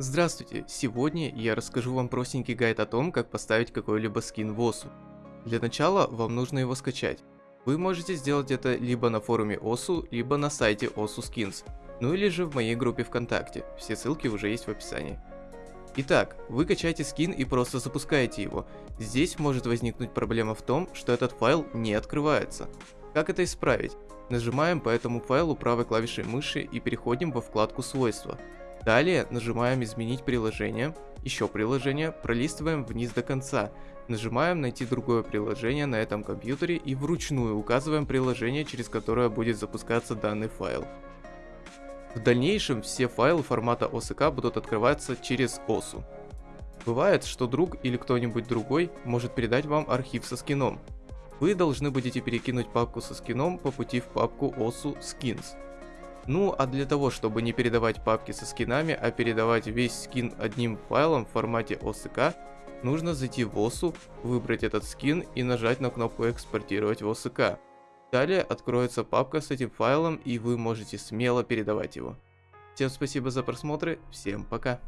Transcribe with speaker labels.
Speaker 1: Здравствуйте! Сегодня я расскажу вам простенький гайд о том, как поставить какой-либо скин в ОСУ. Для начала вам нужно его скачать. Вы можете сделать это либо на форуме ОСУ, либо на сайте ОСУ Skins, ну или же в моей группе ВКонтакте, все ссылки уже есть в описании. Итак, вы качаете скин и просто запускаете его. Здесь может возникнуть проблема в том, что этот файл не открывается. Как это исправить? Нажимаем по этому файлу правой клавишей мыши и переходим во вкладку свойства. Далее нажимаем «Изменить приложение», еще приложение, пролистываем вниз до конца, нажимаем «Найти другое приложение» на этом компьютере и вручную указываем приложение, через которое будет запускаться данный файл. В дальнейшем все файлы формата OSK будут открываться через OSU. Бывает, что друг или кто-нибудь другой может передать вам архив со скином. Вы должны будете перекинуть папку со скином по пути в папку OSU Skins. Ну а для того, чтобы не передавать папки со скинами, а передавать весь скин одним файлом в формате OSK, нужно зайти в OSU, выбрать этот скин и нажать на кнопку экспортировать в OSK. Далее откроется папка с этим файлом и вы можете смело передавать его. Всем спасибо за просмотр, всем пока.